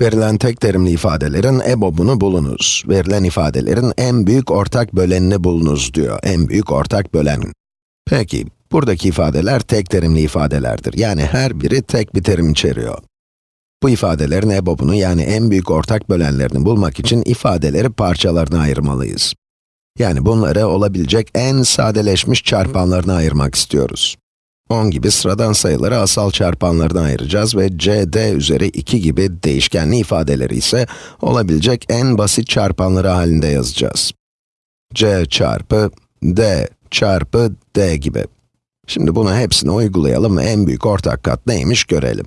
Verilen tek terimli ifadelerin EBOB'unu bulunuz. Verilen ifadelerin en büyük ortak bölenini bulunuz diyor. En büyük ortak bölen. Peki, buradaki ifadeler tek terimli ifadelerdir. Yani her biri tek bir terim içeriyor. Bu ifadelerin EBOB'unu yani en büyük ortak bölenlerini bulmak için ifadeleri parçalarına ayırmalıyız. Yani bunları olabilecek en sadeleşmiş çarpanlarına ayırmak istiyoruz. 10 gibi sıradan sayıları asal çarpanlarına ayıracağız ve cd üzeri 2 gibi değişkenli ifadeleri ise olabilecek en basit çarpanları halinde yazacağız. c çarpı d çarpı d gibi. Şimdi bunu hepsine uygulayalım ve en büyük ortak kat neymiş görelim.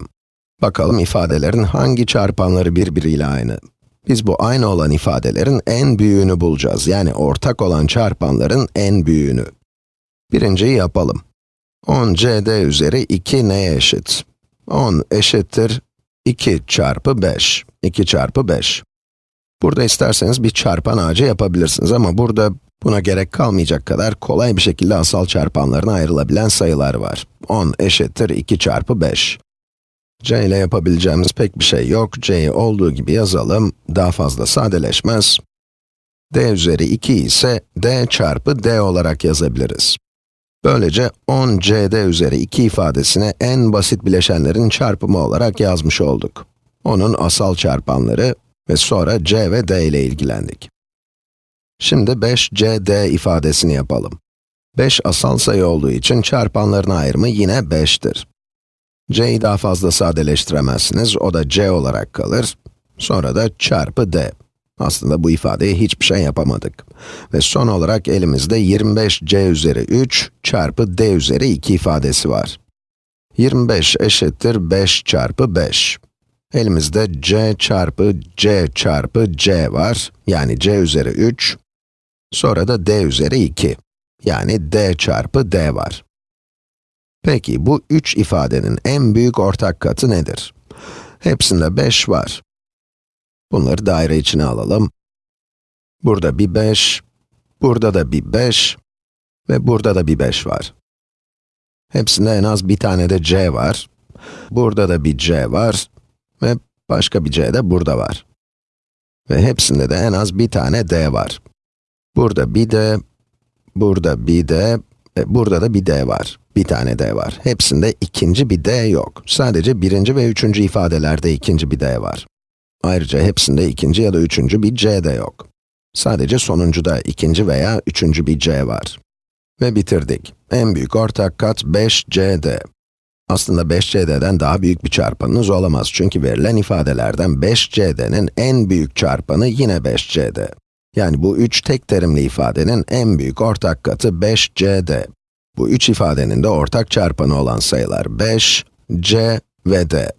Bakalım ifadelerin hangi çarpanları birbiriyle aynı? Biz bu aynı olan ifadelerin en büyüğünü bulacağız. Yani ortak olan çarpanların en büyüğünü. Birinciyi yapalım. 10 cd üzeri 2 neye eşit? 10 eşittir 2 çarpı 5. 2 çarpı 5. Burada isterseniz bir çarpan ağacı yapabilirsiniz ama burada buna gerek kalmayacak kadar kolay bir şekilde asal çarpanlarına ayrılabilen sayılar var. 10 eşittir 2 çarpı 5. c ile yapabileceğimiz pek bir şey yok. c'yi olduğu gibi yazalım, daha fazla sadeleşmez. d üzeri 2 ise d çarpı d olarak yazabiliriz. Böylece 10 cd üzeri 2 ifadesini en basit bileşenlerin çarpımı olarak yazmış olduk. Onun asal çarpanları ve sonra c ve d ile ilgilendik. Şimdi 5 cd ifadesini yapalım. 5 asal sayı olduğu için çarpanların ayrımı yine 5'tir. c'yi daha fazla sadeleştiremezsiniz, o da c olarak kalır. Sonra da çarpı d. Aslında bu ifadeye hiçbir şey yapamadık. Ve son olarak elimizde 25c üzeri 3 çarpı d üzeri 2 ifadesi var. 25 eşittir 5 çarpı 5. Elimizde c çarpı c çarpı c var, yani c üzeri 3. Sonra da d üzeri 2, yani d çarpı d var. Peki bu üç ifadenin en büyük ortak katı nedir? Hepsinde 5 var. Bunları daire içine alalım. Burada bir 5, burada da bir 5 ve burada da bir 5 var. Hepsinde en az bir tane de c var. Burada da bir c var ve başka bir c de burada var. Ve hepsinde de en az bir tane d var. Burada bir d, burada bir d ve burada da bir d var. Bir tane d var. Hepsinde ikinci bir d yok. Sadece birinci ve üçüncü ifadelerde ikinci bir d var. Ayrıca hepsinde ikinci ya da üçüncü bir c de yok. Sadece sonuncuda ikinci veya üçüncü bir c var. Ve bitirdik. En büyük ortak kat 5cd. Aslında 5cd'den daha büyük bir çarpanınız olamaz çünkü verilen ifadelerden 5cd'nin en büyük çarpanı yine 5cd. Yani bu üç tek terimli ifadenin en büyük ortak katı 5cd. Bu üç ifadenin de ortak çarpanı olan sayılar 5, c ve d.